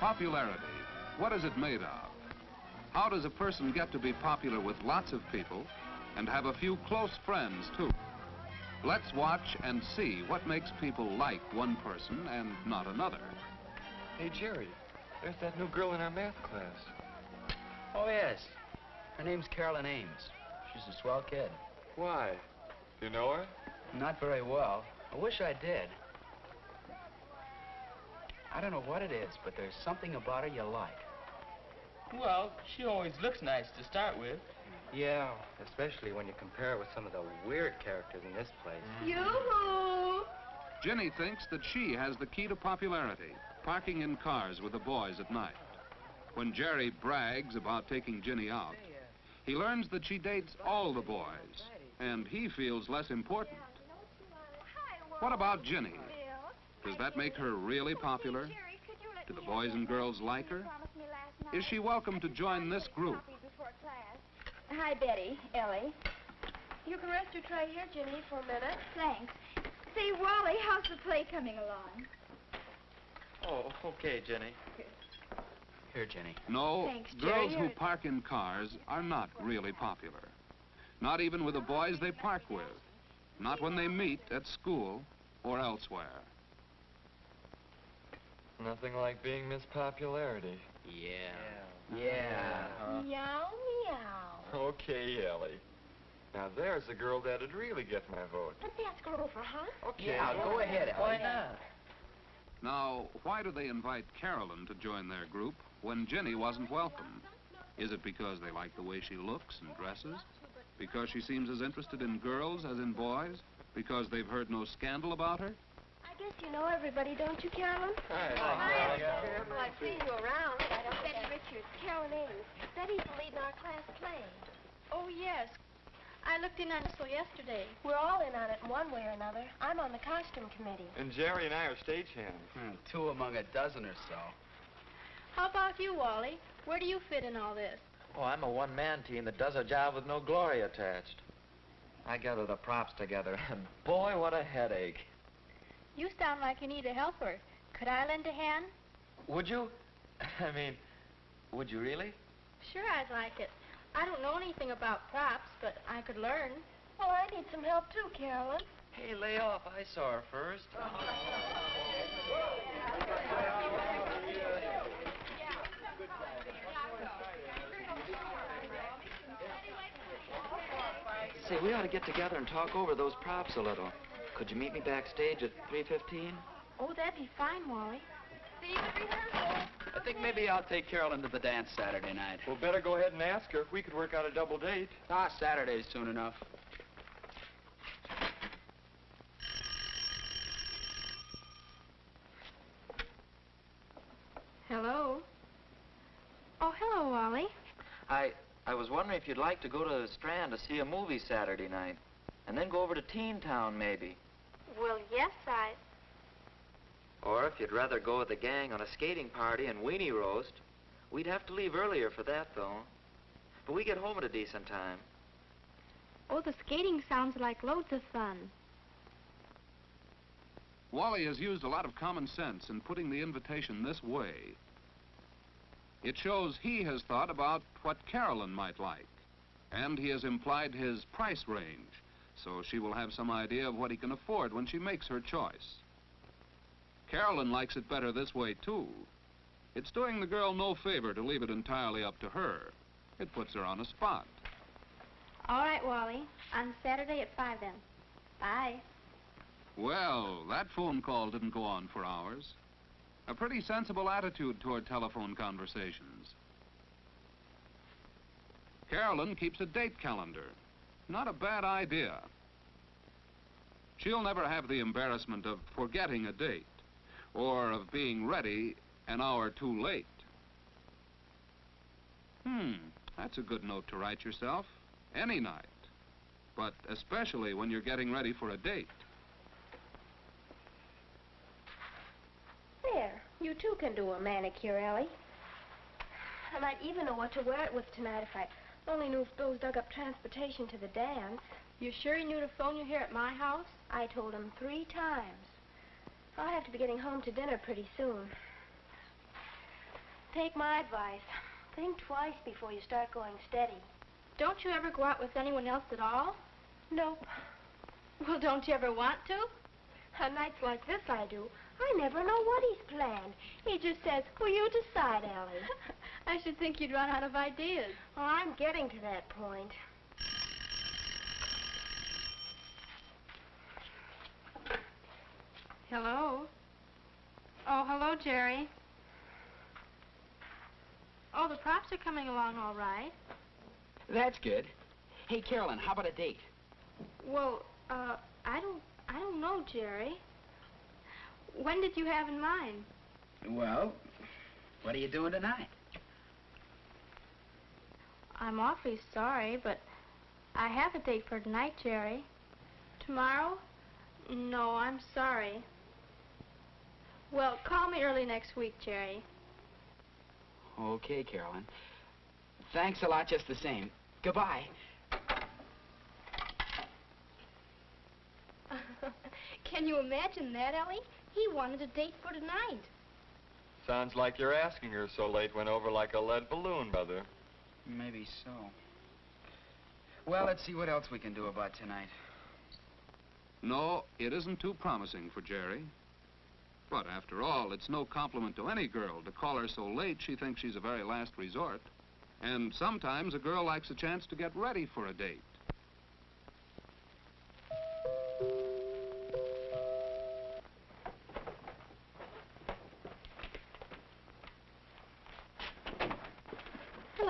Popularity. What is it made of? How does a person get to be popular with lots of people and have a few close friends, too? Let's watch and see what makes people like one person and not another. Hey, Jerry, there's that new girl in our math class. Oh, yes. Her name's Carolyn Ames. She's a swell kid. Why? Do You know her? Not very well. I wish I did. I don't know what it is, but there's something about her you like. Well, she always looks nice to start with. Yeah, especially when you compare her with some of the weird characters in this place. Mm. Yoo-hoo! Ginny thinks that she has the key to popularity, parking in cars with the boys at night. When Jerry brags about taking Ginny out, he learns that she dates all the boys, and he feels less important. What about Ginny? Does that make her really popular? Do the boys and girls like her? Is she welcome to join this group? Hi, Betty, Ellie. You can rest your tray here, Ginny, for a minute. Thanks. Say, Wally, how's the play coming along? Oh, okay, Jenny. Here, Jenny. No, Thanks, girls who park in cars are not really popular. Not even with the boys they park with. Not when they meet at school or elsewhere. Nothing like being Miss Popularity. Yeah. Yeah. Meow, meow. Okay, Ellie. Now there's a girl that'd really get my vote. Let's ask her over, huh? Okay. Yeah, go ahead, Ellie. Why not? Now, why do they invite Carolyn to join their group when Jenny wasn't welcome? Is it because they like the way she looks and dresses? Because she seems as interested in girls as in boys? Because they've heard no scandal about her? I guess you know everybody, don't you, Carolyn? Hi. Well, I've seen you around. Betty Richards, Carolyn Ames. Betty's the lead in our class play. Oh, yes. I looked in on it so yesterday. We're all in on it in one way or another. I'm on the costume committee. And Jerry and I are stagehands. Hmm, two among a dozen or so. How about you, Wally? Where do you fit in all this? Oh, I'm a one-man team that does a job with no glory attached. I gather the props together, and boy, what a headache. You sound like you need a helper. Could I lend a hand? Would you? I mean, would you really? Sure, I'd like it. I don't know anything about props, but I could learn. Well, I need some help, too, Carolyn. Hey, lay off. I saw her first. Say, we ought to get together and talk over those props a little. Could you meet me backstage at 3.15? Oh, that'd be fine, Wally. See you at rehearsal. I think maybe I'll take Carolyn to the dance Saturday night. Well, better go ahead and ask her. if We could work out a double date. Ah, Saturday's soon enough. Hello. Oh, hello, Wally. I, I was wondering if you'd like to go to the Strand to see a movie Saturday night. And then go over to Teen Town, maybe. Well, yes, I... Or if you'd rather go with the gang on a skating party and weenie roast. We'd have to leave earlier for that, though. But we get home at a decent time. Oh, the skating sounds like loads of fun. Wally has used a lot of common sense in putting the invitation this way. It shows he has thought about what Carolyn might like, and he has implied his price range, so she will have some idea of what he can afford when she makes her choice. Carolyn likes it better this way, too. It's doing the girl no favor to leave it entirely up to her. It puts her on a spot. All right, Wally. On Saturday at 5, then. Bye. Well, that phone call didn't go on for hours. A pretty sensible attitude toward telephone conversations. Carolyn keeps a date calendar. Not a bad idea. She'll never have the embarrassment of forgetting a date or of being ready an hour too late. Hmm, that's a good note to write yourself. Any night. But especially when you're getting ready for a date. There. You, too, can do a manicure, Ellie. I might even know what to wear it with tonight if I only knew if Bill's dug up transportation to the dam. You sure he knew to phone you here at my house? I told him three times. I'll have to be getting home to dinner pretty soon. take my advice. Think twice before you start going steady. Don't you ever go out with anyone else at all? Nope. Well, don't you ever want to? On nights like this, I do. I never know what he's planned. He just says, well, you decide, Ellie. I should think you'd run out of ideas. Oh, I'm getting to that point. Hello? Oh, hello, Jerry. Oh, the props are coming along all right. That's good. Hey, Carolyn, how about a date? Well, uh, I don't, I don't know, Jerry. When did you have in mind? Well, what are you doing tonight? I'm awfully sorry, but I have a date for tonight, Jerry. Tomorrow? No, I'm sorry. Well, call me early next week, Jerry. Okay, Carolyn. Thanks a lot just the same. Goodbye. Can you imagine that, Ellie? He wanted a date for tonight. Sounds like you're asking her so late went over like a lead balloon, Mother. Maybe so. Well, let's see what else we can do about tonight. No, it isn't too promising for Jerry. But after all, it's no compliment to any girl to call her so late she thinks she's a very last resort. And sometimes a girl likes a chance to get ready for a date.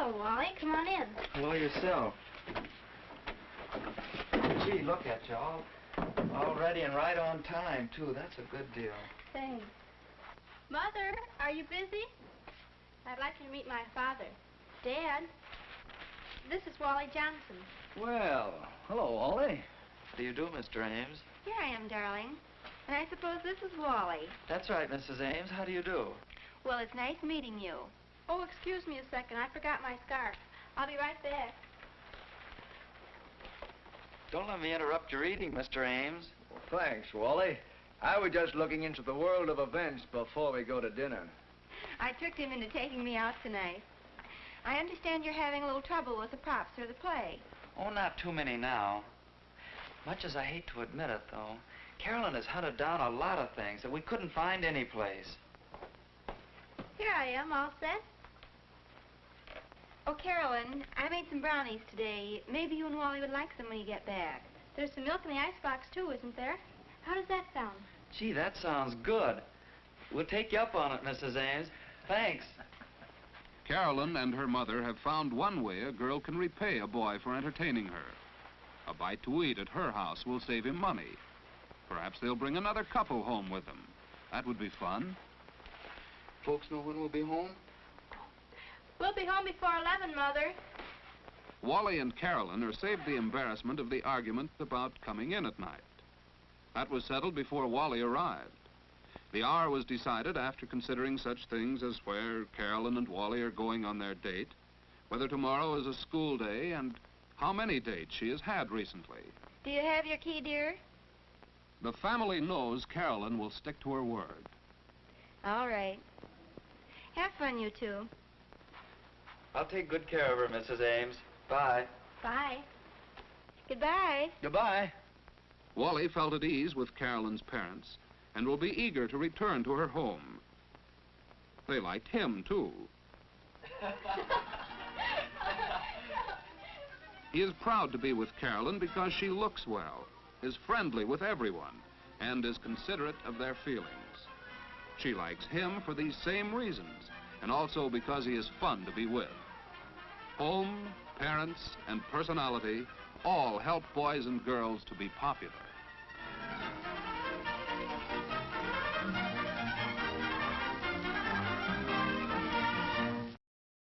Hello, Wally. Come on in. Hello yourself. Gee, look at you all, all ready and right on time too. That's a good deal. Thanks. Mother, are you busy? I'd like you to meet my father. Dad, this is Wally Johnson. Well, hello, Wally. How do you do, Mr. Ames? Here I am, darling. And I suppose this is Wally. That's right, Mrs. Ames. How do you do? Well, it's nice meeting you. Oh, excuse me a second. I forgot my scarf. I'll be right back. Don't let me interrupt your eating, Mr. Ames. Thanks, Wally. I was just looking into the world of events before we go to dinner. I tricked him into taking me out tonight. I understand you're having a little trouble with the props for the play. Oh, not too many now. Much as I hate to admit it, though, Carolyn has hunted down a lot of things that we couldn't find anyplace. Here I am, all set. Oh, Carolyn, I made some brownies today. Maybe you and Wally would like some when you get back. There's some milk in the icebox, too, isn't there? How does that sound? Gee, that sounds good. We'll take you up on it, Mrs. Ames. Thanks. Carolyn and her mother have found one way a girl can repay a boy for entertaining her. A bite to eat at her house will save him money. Perhaps they'll bring another couple home with them. That would be fun. Folks know when we'll be home? We'll be home before 11, Mother. Wally and Carolyn are saved the embarrassment of the argument about coming in at night. That was settled before Wally arrived. The hour was decided after considering such things as where Carolyn and Wally are going on their date, whether tomorrow is a school day, and how many dates she has had recently. Do you have your key, dear? The family knows Carolyn will stick to her word. All right. Have fun, you two. I'll take good care of her, Mrs. Ames. Bye. Bye. Goodbye. Goodbye. Wally felt at ease with Carolyn's parents and will be eager to return to her home. They liked him, too. He is proud to be with Carolyn because she looks well, is friendly with everyone, and is considerate of their feelings. She likes him for these same reasons, and also because he is fun to be with. Home, parents, and personality all help boys and girls to be popular.